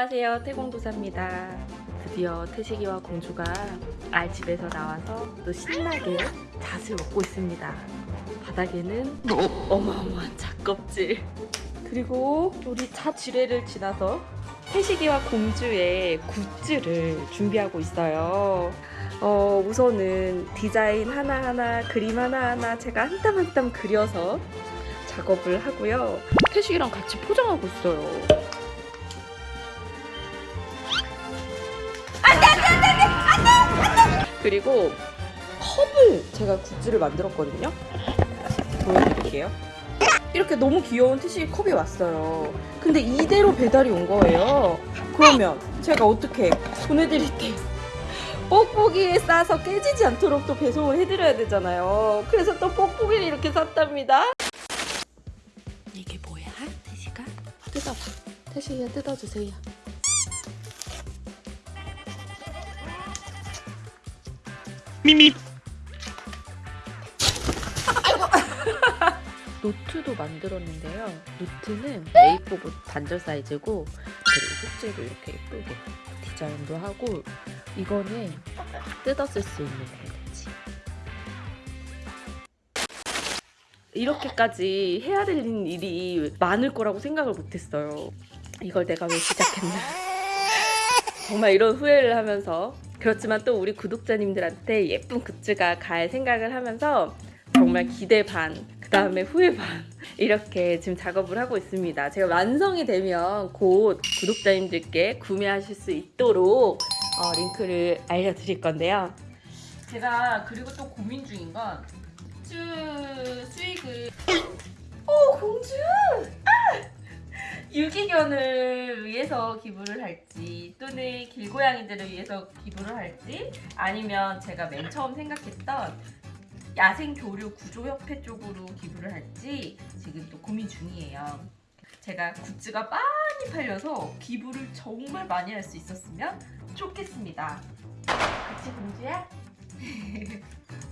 안녕하세요. 태공도사입니다. 드디어 태식이와 공주가 알집에서 나와서 또 신나게 잣을 먹고 있습니다. 바닥에는 어마어마한 잣껍질. 그리고 우리 잣 지뢰를 지나서 태식이와 공주의 굿즈를 준비하고 있어요. 어, 우선은 디자인 하나하나 그림 하나하나 제가 한 땀 한 땀 그려서 작업을 하고요. 태식이랑 같이 포장하고 있어요 그리고 컵을 제가 굿즈를 만들었거든요. 보여드릴게요. 이렇게 너무 귀여운 티시 컵이 왔어요. 근데 이대로 배달이 온 거예요. 그러면 제가 어떻게 보내드릴 때 뽁뽁이에 싸서 깨지지 않도록 또 배송을 해드려야 되잖아요. 그래서 또 뽁뽁이를 이렇게 샀답니다. 이게 뭐야, 태시가? 뜯어봐. 태시가 뜯어주세요. 미미 노트도 만들었는데요. 노트는 A4 단절 사이즈고 그리고 속지도 이렇게 예쁘게 디자인도 하고 이거는 뜯어 쓸 수 있는 벨트지. 이렇게까지 해야 되는 일이 많을 거라고 생각을 못했어요. 이걸 내가 왜 시작했나. 정말 이런 후회를 하면서 그렇지만 또 우리 구독자님들한테 예쁜 굿즈가 갈 생각을 하면서 정말 기대 반, 그 다음에 후회 반 이렇게 지금 작업을 하고 있습니다. 제가 완성이 되면 곧 구독자님들께 구매하실 수 있도록 어, 링크를 알려드릴 건데요. 제가 그리고 또 고민 중인 건 굿즈 수익을 오 공주! 아! 유기견을 위해서 기부를 할지 또는 길고양이들을 위해서 기부를 할지 아니면 제가 맨 처음 생각했던 야생 교류 구조협회 쪽으로 기부를 할지 지금 또 고민 중이에요. 제가 굿즈가 많이 팔려서 기부를 정말 많이 할 수 있었으면 좋겠습니다. 같이 공주야?